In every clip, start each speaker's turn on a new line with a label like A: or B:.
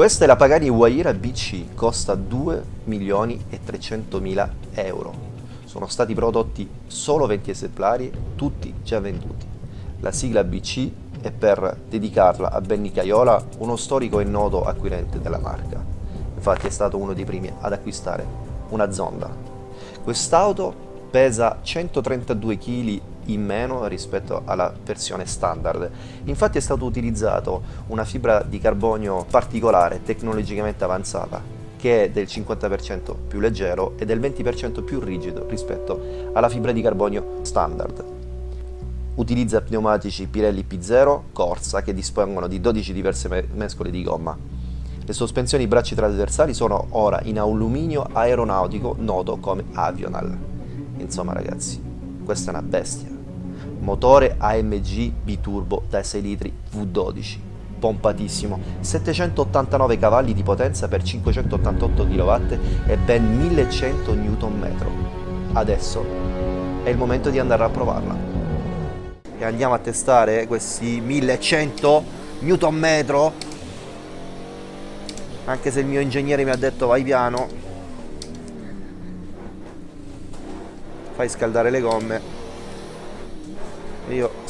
A: Questa è la Pagani Huayra BC, costa 2 milioni e 300 mila euro. Sono stati prodotti solo 20 esemplari, tutti già venduti. La sigla BC è per dedicarla a Benny Caiola, uno storico e noto acquirente della marca. Infatti è stato uno dei primi ad acquistare una Zonda. Quest'auto pesa 132 kg in meno rispetto alla versione standard. Infatti è stato utilizzato una fibra di carbonio particolare, tecnologicamente avanzata, che è del 50% più leggero e del 20% più rigido rispetto alla fibra di carbonio standard. Utilizza pneumatici Pirelli P0 Corsa che dispongono di 12 diverse mescole di gomma. Le sospensioni bracci trasversali sono ora in alluminio aeronautico noto come Avional. Insomma ragazzi, questa è una bestia motore AMG biturbo da 6 litri V12 pompatissimo. 789 cavalli di potenza per 588 kW e ben 1100 Nm adesso è il momento di andare a provarla. E andiamo a testare questi 1100 Nm anche se il mio ingegnere mi ha detto vai piano. Fai scaldare le gomme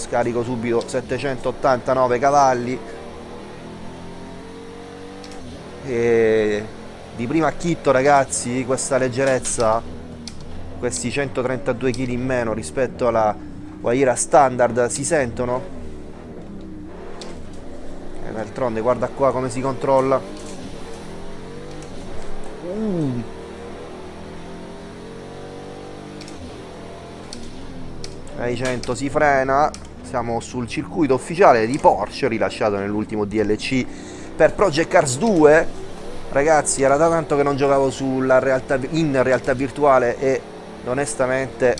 A: scarico subito 789 cavalli. E di primo acchitto ragazzi questa leggerezza questi 132 kg in meno rispetto alla Waira standard si sentono? E d'altronde guarda qua come si controlla. Uh. ai 100 si frena siamo sul circuito ufficiale di Porsche rilasciato nell'ultimo DLC per Project Cars 2 ragazzi era da tanto che non giocavo realtà, in realtà virtuale e onestamente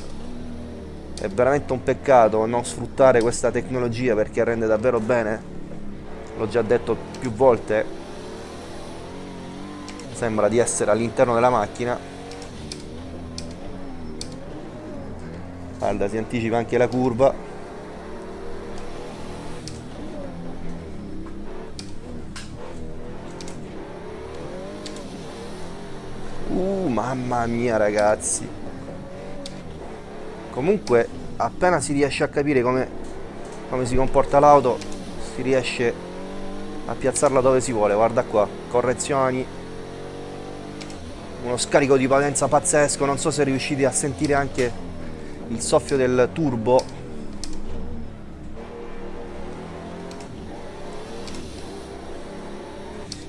A: è veramente un peccato non sfruttare questa tecnologia perché rende davvero bene. L'ho già detto più volte. Sembra di essere all'interno della macchina. Guarda si anticipa anche la curva mamma mia ragazzi. Comunque appena si riesce a capire come, come si comporta l'auto si riesce a piazzarla dove si vuole. Guarda qua correzioni. Uno scarico di potenza pazzesco. Non so se riuscite a sentire anche il soffio del turbo.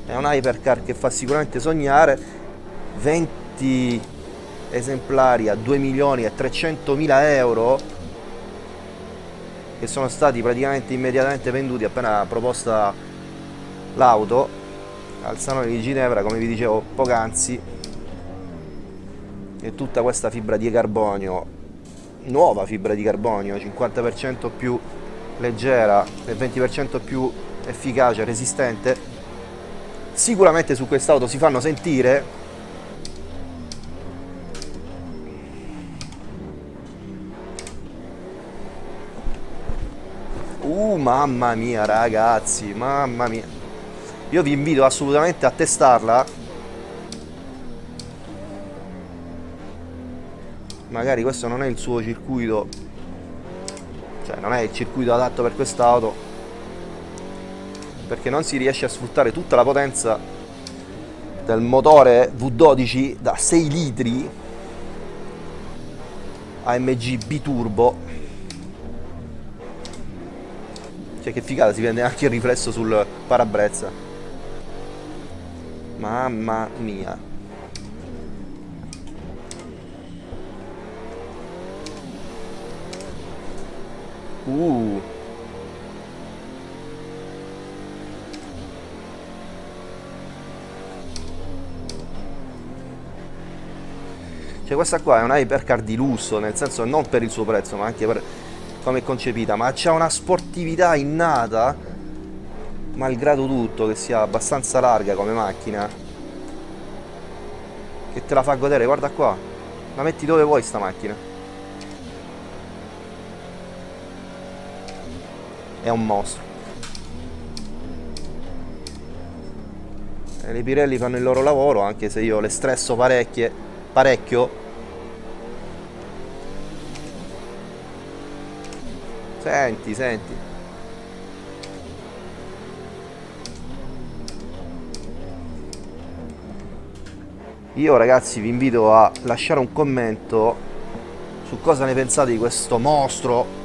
A: È un hypercar che fa sicuramente sognare. 20 esemplari a 2 milioni e 300 mila euro che sono stati praticamente immediatamente venduti appena proposta l'auto al salone di Ginevra come vi dicevo poc'anzi e tutta questa fibra di carbonio nuova fibra di carbonio, 50% più leggera e 20% più efficace, resistente, sicuramente su quest'auto si fanno sentire Uh, mamma mia ragazzi, mamma mia. Io vi invito assolutamente a testarla. Magari questo non è il suo circuito. Cioè non è il circuito adatto per quest'auto perché non si riesce a sfruttare tutta la potenza del motore V12 da 6 litri AMG biturbo cioè che figata si vede anche il riflesso sul parabrezza mamma mia Uh. Cioè questa qua è una hypercar di lusso, nel senso non per il suo prezzo, ma anche per come è concepita, ma c'ha una sportività innata, malgrado tutto, che sia abbastanza larga come macchina, che te la fa godere, guarda qua, la metti dove vuoi sta macchina. è un mostro E le Pirelli fanno il loro lavoro, anche se io le stresso parecchie, parecchio. Senti, senti. Io ragazzi vi invito a lasciare un commento su cosa ne pensate di questo mostro.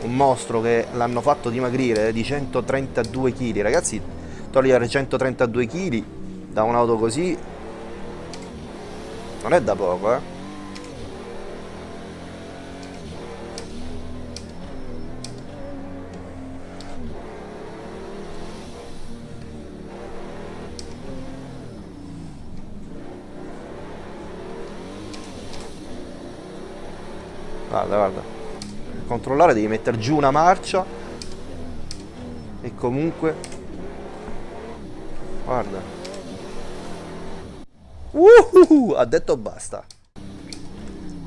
A: Un mostro che l'hanno fatto dimagrire di 132 kg ragazzi togliere 132 kg da un'auto così non è da poco eh guarda guarda. Controllare devi mettere giù una marcia. E comunque guarda. Uh, ha detto basta.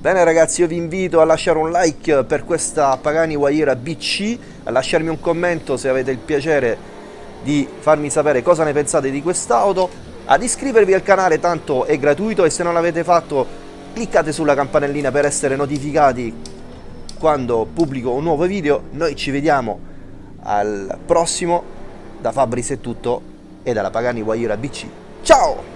A: Bene ragazzi io vi invito a lasciare un like per questa Pagani Wayera BC a lasciarmi un commento se avete il piacere di farmi sapere cosa ne pensate di quest'auto ad iscrivervi al canale tanto è gratuito e se non l'avete fatto cliccate sulla campanellina per essere notificati quando pubblico un nuovo video. Noi ci vediamo al prossimo. Da Fabris è tutto e dalla Pagani Guaira BC. Ciao!